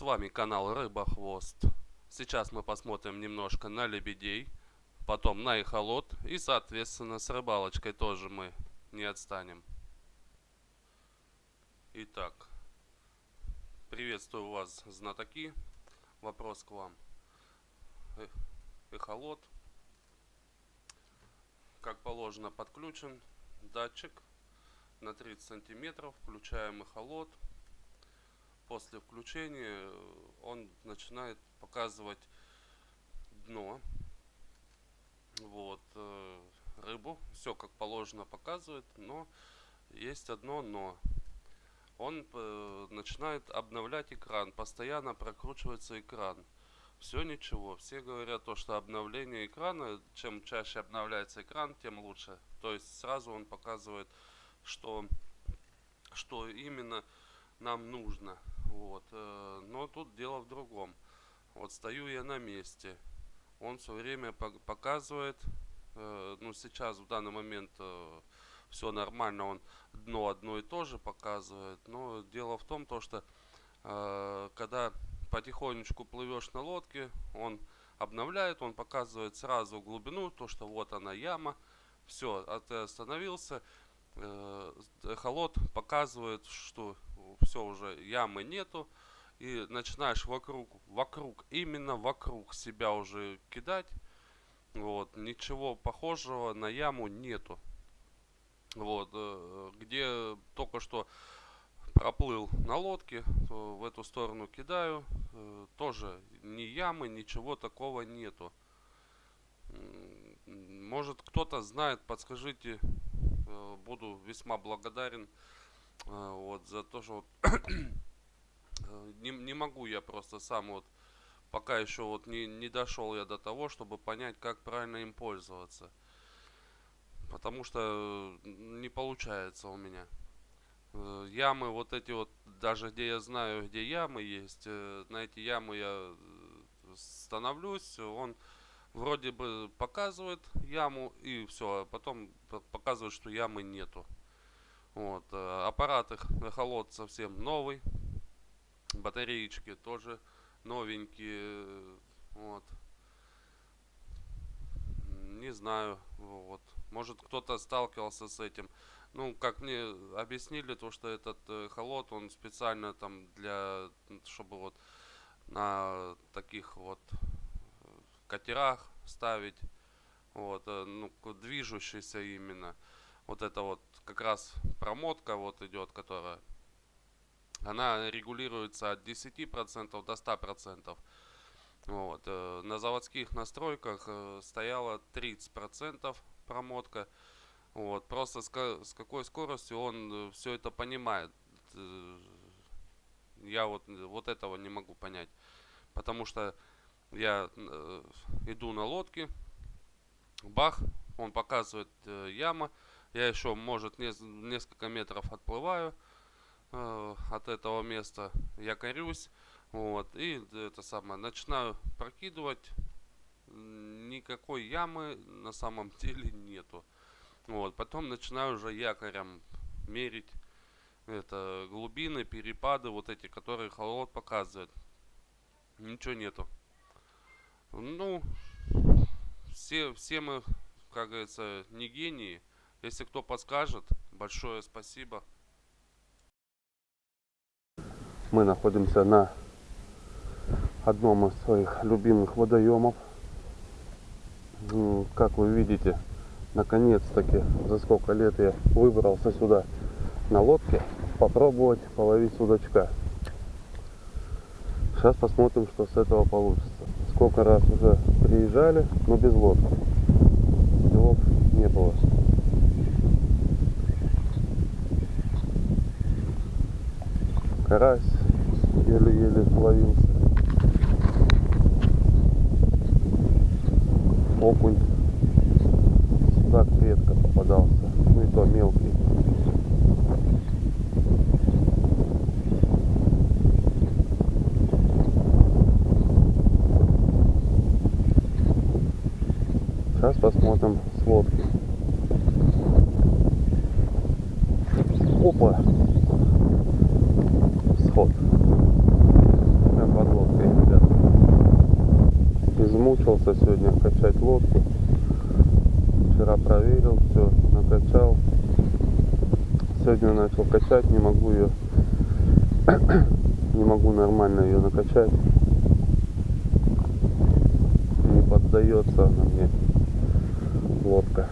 С вами канал Рыба Хвост. Сейчас мы посмотрим немножко на лебедей, потом на эхолот и соответственно с рыбалочкой тоже мы не отстанем. Итак, приветствую вас, знатоки. Вопрос к вам. Эхолот. Как положено подключен датчик на 30 сантиметров. Включаем эхолот после включения он начинает показывать дно. Вот, э, рыбу. Все как положено показывает, но есть одно но. Он э, начинает обновлять экран, постоянно прокручивается экран. Все ничего. Все говорят то, что обновление экрана, чем чаще обновляется экран, тем лучше. То есть сразу он показывает, что, что именно нам нужно. Вот. Э, но тут дело в другом. Вот стою я на месте. Он все время показывает, э, ну сейчас в данный момент э, все нормально, он дно одно и то же показывает. Но дело в том, то, что когда потихонечку плывешь на лодке, он обновляет, он показывает сразу глубину, то, что вот она яма. Все, а ты остановился, эхолот показывает, что все уже ямы нету. И начинаешь вокруг, вокруг, именно вокруг себя уже кидать. Вот, ничего похожего на яму нету. Вот, э, где только что проплыл на лодке, в эту сторону кидаю. Э, тоже ни ямы, ничего такого нету. Может кто-то знает, подскажите, э, буду весьма благодарен. А, вот за то, что не, не могу я просто сам вот пока еще вот не, не дошел я до того, чтобы понять, как правильно им пользоваться. Потому что не получается у меня. Э, ямы вот эти вот, даже где я знаю, где ямы есть, э, на эти ямы я э, становлюсь, он вроде бы показывает яму и все, а потом показывает, что ямы нету. Вот, э, аппарат их холод совсем новый. Батареечки тоже новенькие. Вот. Не знаю. Вот. Может кто-то сталкивался с этим. Ну, как мне объяснили, то что этот э, холод, он специально там для, чтобы вот на таких вот катерах ставить. Вот, э, ну, движущийся именно вот это вот как раз промотка вот идет, которая, она регулируется от 10% до 100%. Вот. Э, на заводских настройках э, стояло 30% промотка. Вот. Просто с, какой скоростью он все это понимает. Я вот, вот этого не могу понять. Потому что я иду на лодке, бах, он показывает яма, я еще, может, не, несколько метров отплываю э, от этого места, я корюсь, вот, и это самое, начинаю прокидывать, никакой ямы на самом деле нету. Вот, потом начинаю уже якорем мерить это глубины, перепады, вот эти, которые холод показывает. Ничего нету. Ну, все, все мы, как говорится, не гении. Если кто подскажет, большое спасибо. Мы находимся на одном из своих любимых водоемов. Как вы видите, наконец-таки за сколько лет я выбрался сюда на лодке попробовать половить судачка. Сейчас посмотрим, что с этого получится. Сколько раз уже приезжали, но без лодки. Делов не было. карась еле-еле ловился. Окунь так редко попадался, ну и то мелкий. Сейчас посмотрим с лодки. Опа! Сход. Прям под лодкой, ребят. Измучился сегодня качать лодку. Вчера проверил, все, накачал. Сегодня начал качать, не могу ее не могу нормально ее накачать не поддается она мне лодка.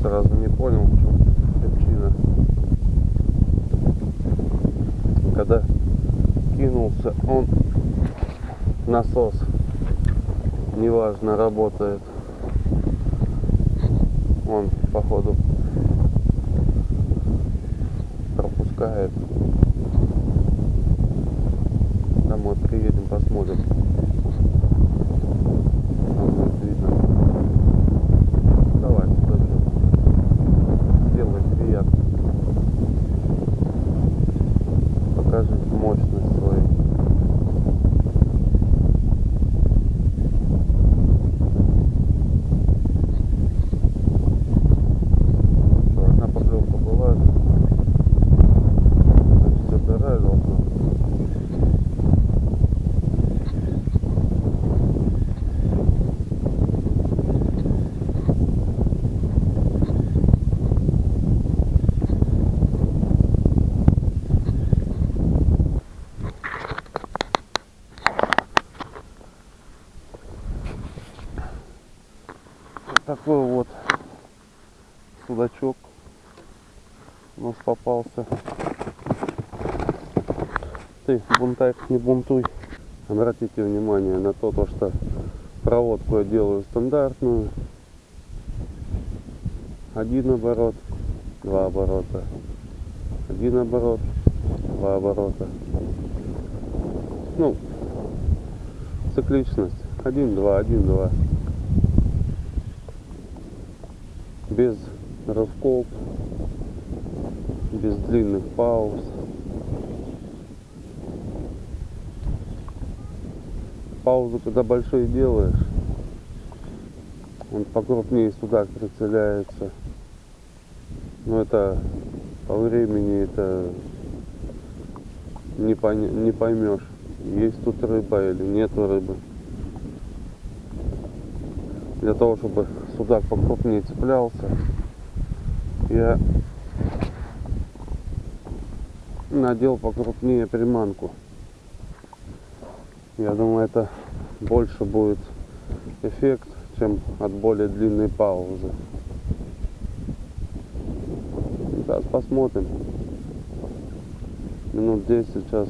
Сразу не понял, в чем причина. Когда кинулся, он насос неважно работает. Он походу пропускает. Домой приедем, посмотрим. Такой вот судачок у нас попался. Ты, бунтарь, не бунтуй. Обратите внимание на то, то что проводку я делаю стандартную. Один оборот, два оборота. Один оборот, два оборота. Ну, цикличность. Один, два, один, два. Без рывков, без длинных пауз. Паузу, когда большие делаешь, он покрупнее судак прицеляется. Но это по времени это не, поня- не поймешь, есть тут рыба или нету рыбы. Для того, чтобы судак покрупнее цеплялся, я надел покрупнее приманку. Я думаю, это больше будет эффект, чем от более длинной паузы. Сейчас посмотрим. Минут 10 сейчас,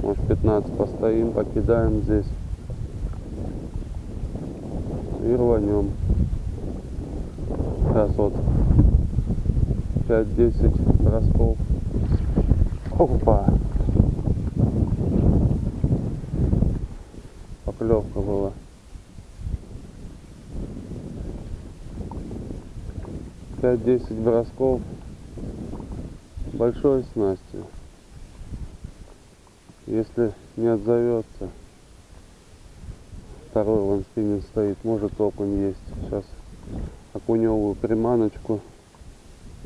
может 15 постоим, покидаем здесь и рванем. Сейчас вот 5-10 бросков. Опа! Поклевка была. Пять-десять бросков большой снастью. Если не отзовется, второй вон спиннинг стоит, может окунь есть. Сейчас окуневую приманочку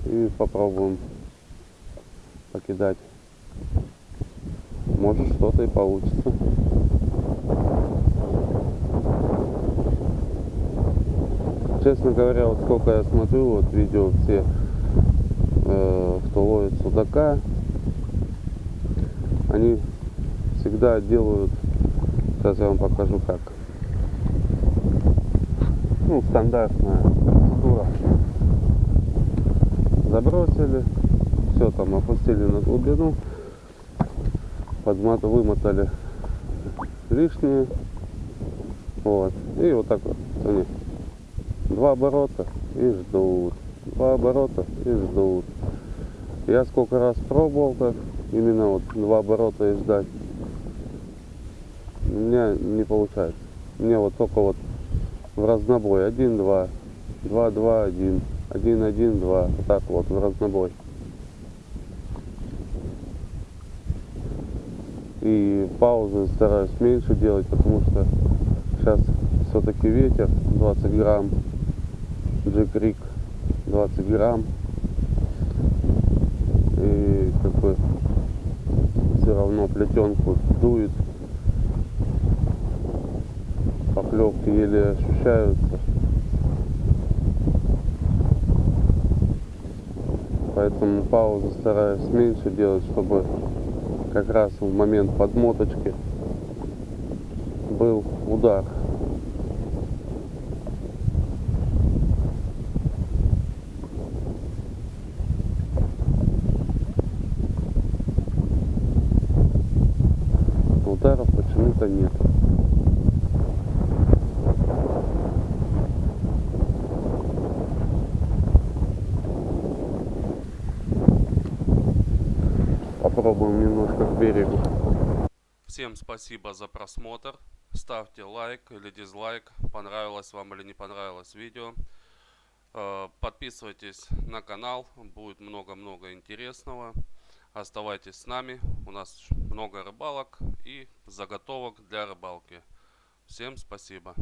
и попробуем покидать. Может что-то и получится. Честно говоря, вот сколько я смотрю вот видео все, э, кто ловит судака, они всегда делают, сейчас я вам покажу как. Ну, стандартная процедура. Забросили, все там опустили на глубину, подмат, вымотали лишнее. Вот. И вот так вот они. Два оборота и ждут. Два оборота и ждут. Я сколько раз пробовал так, именно вот два оборота и ждать. У меня не получается. Мне вот только вот в разнобой. Один, два, два, два, один, один, один, два. Вот так вот в разнобой. И паузы стараюсь меньше делать, потому что сейчас все-таки ветер 20 грамм, джекрик 20 грамм. И как бы все равно плетенку дует. Рыбки еле ощущаются. Поэтому паузы стараюсь меньше делать, чтобы как раз в момент подмоточки был удар. Ударов почему-то нет. Попробуем немножко к берегу. Всем спасибо за просмотр. Ставьте лайк или дизлайк, понравилось вам или не понравилось видео. Э, Подписывайтесь на канал, будет много-много интересного. Оставайтесь с нами, у нас много рыбалок и заготовок для рыбалки. Всем спасибо.